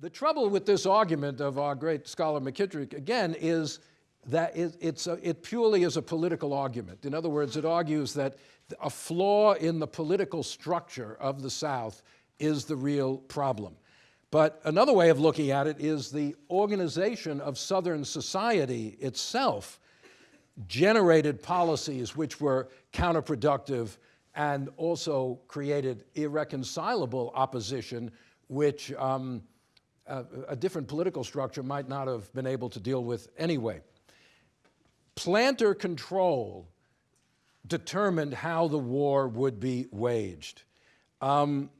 The trouble with this argument of our great scholar McKitrick, again, is that it, it's a, it purely is a political argument. In other words, it argues that a flaw in the political structure of the South is the real problem. But another way of looking at it is the organization of Southern society itself generated policies which were counterproductive and also created irreconcilable opposition, which um, a, different political structure might not have been able to deal with anyway. Planter control determined how the war would be waged. Um,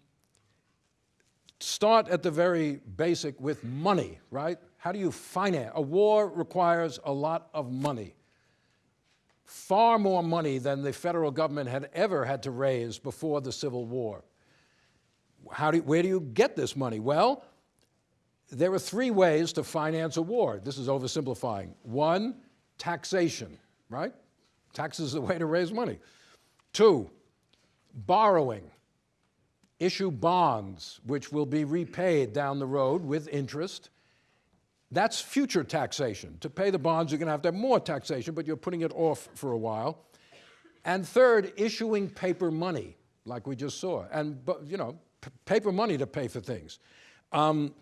start at the very basic with money, right? How do you finance? A war requires a lot of money. Far more money than the federal government had ever had to raise before the Civil War. How do, where do you get this money? Well, there are three ways to finance a war. This is oversimplifying. One, taxation, right? Taxes is the way to raise money. Two, borrowing. Issue bonds, which will be repaid down the road with interest. That's future taxation. To pay the bonds, you're going to have to have more taxation, but you're putting it off for a while. And third, issuing paper money, like we just saw, and, you know, paper money to pay for things. Um,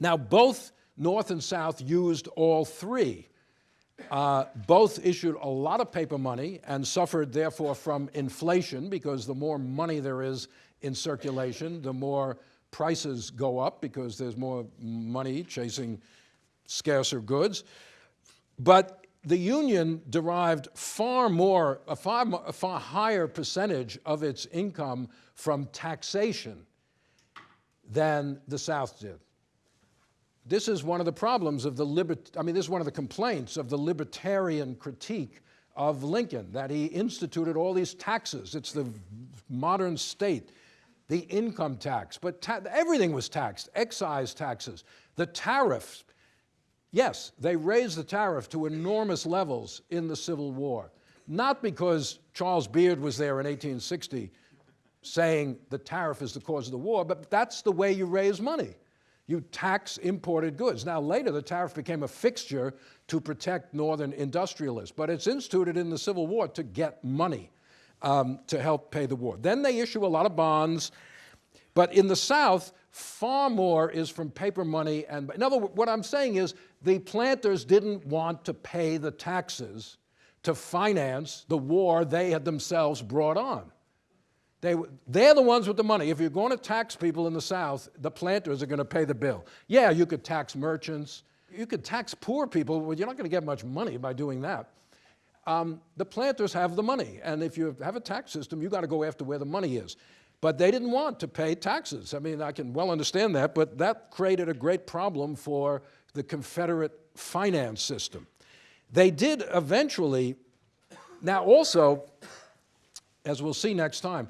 now, both North and South used all three. Uh, both issued a lot of paper money and suffered, therefore, from inflation because the more money there is in circulation, the more prices go up because there's more money chasing scarcer goods. But the union derived far more, a far, a far higher percentage of its income from taxation than the South did. This is one of the problems of the libert, I mean, this is one of the complaints of the libertarian critique of Lincoln, that he instituted all these taxes. It's the modern state, the income tax, but ta everything was taxed, excise taxes, the tariffs. Yes, they raised the tariff to enormous levels in the Civil War, not because Charles Beard was there in 1860 saying the tariff is the cause of the war, but that's the way you raise money you tax imported goods. Now later the tariff became a fixture to protect northern industrialists, but it's instituted in the Civil War to get money um, to help pay the war. Then they issue a lot of bonds, but in the South, far more is from paper money. And in other words, what I'm saying is the planters didn't want to pay the taxes to finance the war they had themselves brought on. They, they're the ones with the money. If you're going to tax people in the South, the planters are going to pay the bill. Yeah, you could tax merchants. You could tax poor people. Well, you're not going to get much money by doing that. Um, the planters have the money. And if you have a tax system, you got to go after where the money is. But they didn't want to pay taxes. I mean, I can well understand that, but that created a great problem for the Confederate finance system. They did eventually, now also, as we'll see next time,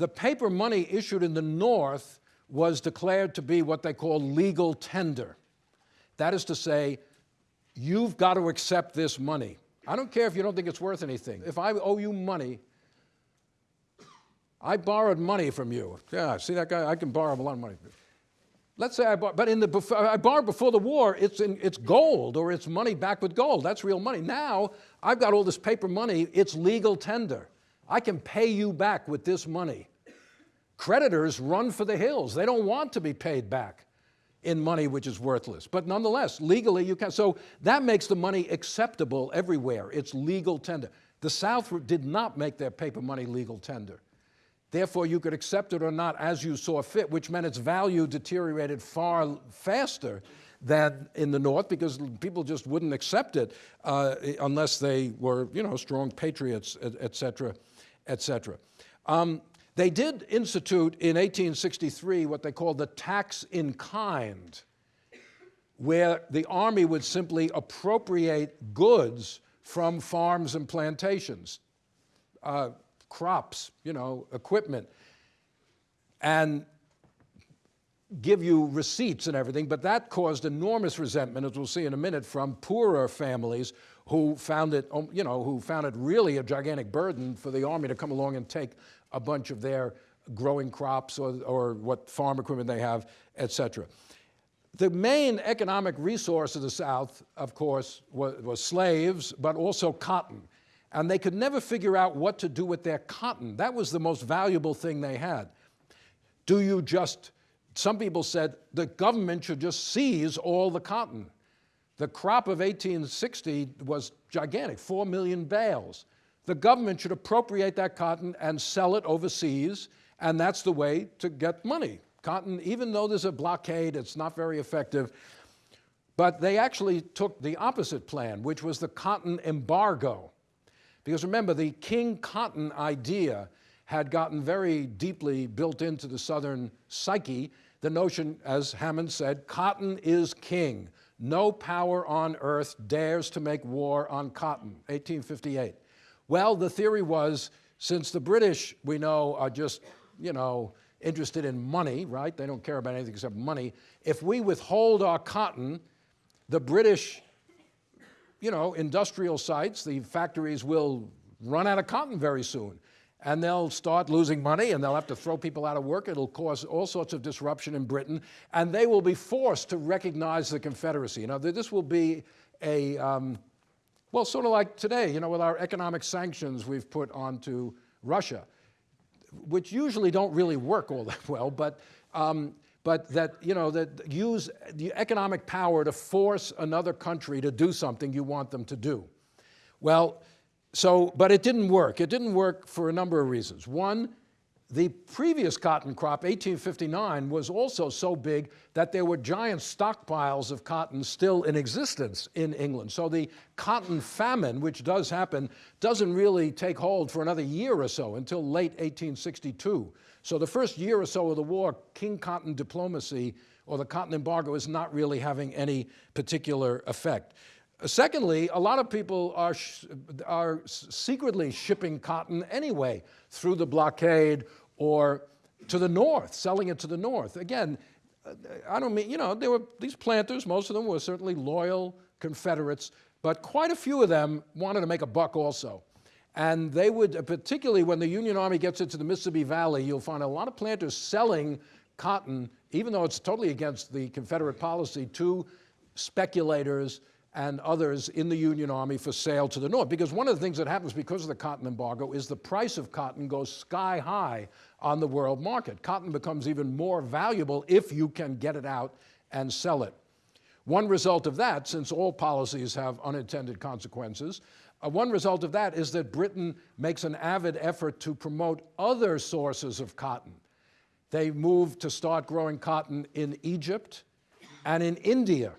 the paper money issued in the North was declared to be what they call legal tender. That is to say, you've got to accept this money. I don't care if you don't think it's worth anything. If I owe you money, I borrowed money from you. Yeah, see that guy? I can borrow a lot of money. Let's say I borrowed, but in the, before I borrowed before the war, it's, in, it's gold or it's money back with gold. That's real money. Now, I've got all this paper money, it's legal tender. I can pay you back with this money. Creditors run for the hills. They don't want to be paid back in money which is worthless. But nonetheless, legally you can. So that makes the money acceptable everywhere. It's legal tender. The South did not make their paper money legal tender. Therefore, you could accept it or not as you saw fit, which meant its value deteriorated far faster than in the North because people just wouldn't accept it uh, unless they were, you know, strong patriots, et cetera, et cetera. Um, they did institute in 1863 what they called the tax in kind, where the army would simply appropriate goods from farms and plantations, uh, crops, you know, equipment, and give you receipts and everything, but that caused enormous resentment, as we'll see in a minute, from poorer families who found it, um, you know, who found it really a gigantic burden for the army to come along and take a bunch of their growing crops or, or what farm equipment they have, et cetera. the main economic resource of the South, of course, was, was, slaves, but also cotton. And they could never figure out what to do with their cotton. That was the most valuable thing they had. Do you just, some people said the government should just seize all the cotton. The crop of 1860 was gigantic, 4 million bales. The government should appropriate that cotton and sell it overseas, and that's the way to get money. Cotton, even though there's a blockade, it's not very effective. But they actually took the opposite plan, which was the cotton embargo. Because remember, the king cotton idea had gotten very deeply built into the Southern psyche. The notion, as Hammond said, cotton is king. No power on earth dares to make war on cotton, 1858. Well, the theory was, since the British, we know, are just, you know, interested in money, right? They don't care about anything except money. If we withhold our cotton, the British, you know, industrial sites, the factories will run out of cotton very soon. And they'll start losing money and they'll have to throw people out of work. It'll cause all sorts of disruption in Britain. And they will be forced to recognize the Confederacy. Now, this will be a, um, well, sort of like today, you know, with our economic sanctions we've put onto Russia which usually don't really work all that well, but, um, but that, you know, that use the economic power to force another country to do something you want them to do. Well, so, but it didn't work. It didn't work for a number of reasons. One, the previous cotton crop, 1859, was also so big that there were giant stockpiles of cotton still in existence in England. So the cotton famine, which does happen, doesn't really take hold for another year or so until late 1862. So the first year or so of the war, King Cotton diplomacy or the cotton embargo is not really having any particular effect. Secondly, a lot of people are, are secretly shipping cotton anyway through the blockade or to the north, selling it to the north. Again, uh, I don't mean, you know, there were these planters, most of them were certainly loyal Confederates, but quite a few of them wanted to make a buck also. And they would, particularly when the Union Army gets into the Mississippi Valley, you'll find a lot of planters selling cotton, even though it's totally against the Confederate policy, to speculators and others in the Union Army for sale to the North. Because one of the things that happens because of the cotton embargo is the price of cotton goes sky high on the world market. Cotton becomes even more valuable if you can get it out and sell it. One result of that, since all policies have unintended consequences, uh, one result of that is that Britain makes an avid effort to promote other sources of cotton. They move to start growing cotton in Egypt and in India.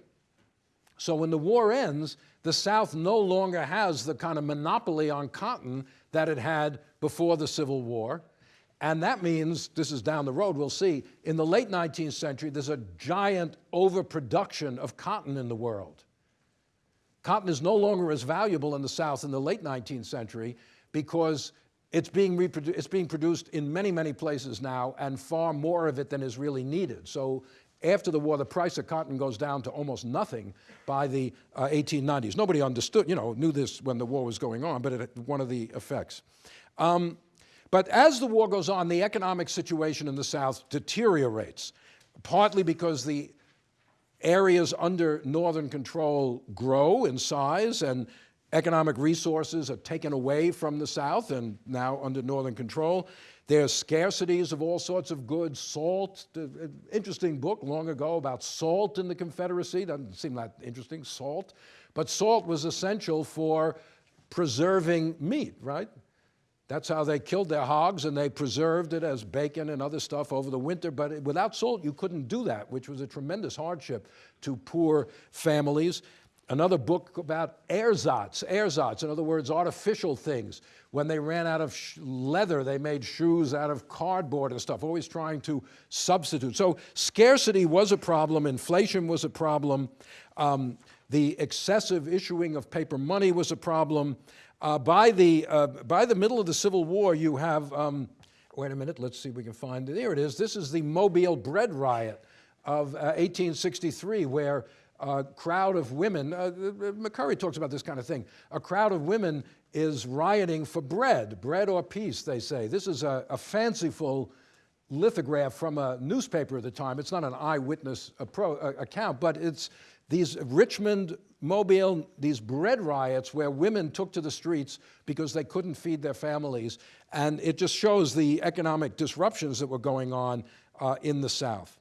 So when the war ends, the South no longer has the kind of monopoly on cotton that it had before the Civil War. And that means, this is down the road, we'll see, in the late 19th century, there's a giant overproduction of cotton in the world. Cotton is no longer as valuable in the South in the late 19th century because it's being, it's being produced in many, many places now and far more of it than is really needed. So after the war, the price of cotton goes down to almost nothing by the uh, 1890s. Nobody understood, you know, knew this when the war was going on, but it, one of the effects. Um, but as the war goes on, the economic situation in the South deteriorates, partly because the areas under Northern control grow in size and economic resources are taken away from the South and now under Northern control. There's scarcities of all sorts of goods, salt, uh, interesting book long ago about salt in the Confederacy, doesn't seem that interesting, salt. But salt was essential for preserving meat, right? That's how they killed their hogs and they preserved it as bacon and other stuff over the winter. But without salt, you couldn't do that, which was a tremendous hardship to poor families. Another book about ersatz, ersatz, in other words, artificial things. When they ran out of leather, they made shoes out of cardboard and stuff, always trying to substitute. So scarcity was a problem, inflation was a problem, um, the excessive issuing of paper money was a problem. Uh, by, the, uh, by the middle of the Civil War, you have, um, wait a minute, let's see if we can find it. There it is. This is the Mobile Bread Riot of uh, 1863, where a crowd of women, uh, McCurry talks about this kind of thing, a crowd of women is rioting for bread, bread or peace, they say. This is a, a fanciful lithograph from a newspaper at the time. It's not an eyewitness uh, account, but it's these Richmond, Mobile, these bread riots where women took to the streets because they couldn't feed their families. And it just shows the economic disruptions that were going on uh, in the South.